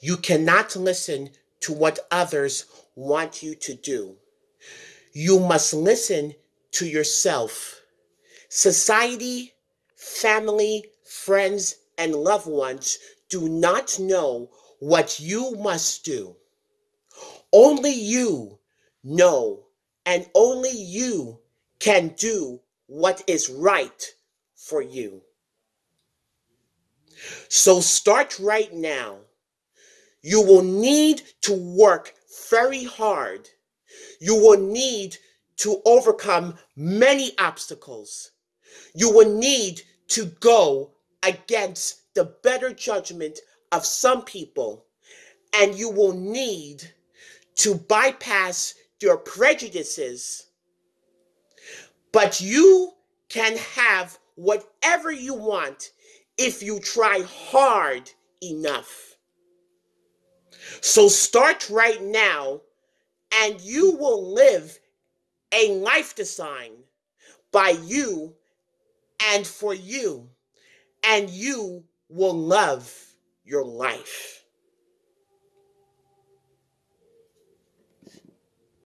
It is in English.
You cannot listen to what others want you to do. You must listen to yourself. Society, family, friends, and loved ones do not know what you must do. Only you know, and only you can do what is right for you. So start right now. You will need to work very hard. You will need to overcome many obstacles. You will need to go against the better judgment of some people, and you will need to bypass your prejudices. But you can have whatever you want if you try hard enough. So start right now, and you will live a life designed by you and for you, and you will love your life.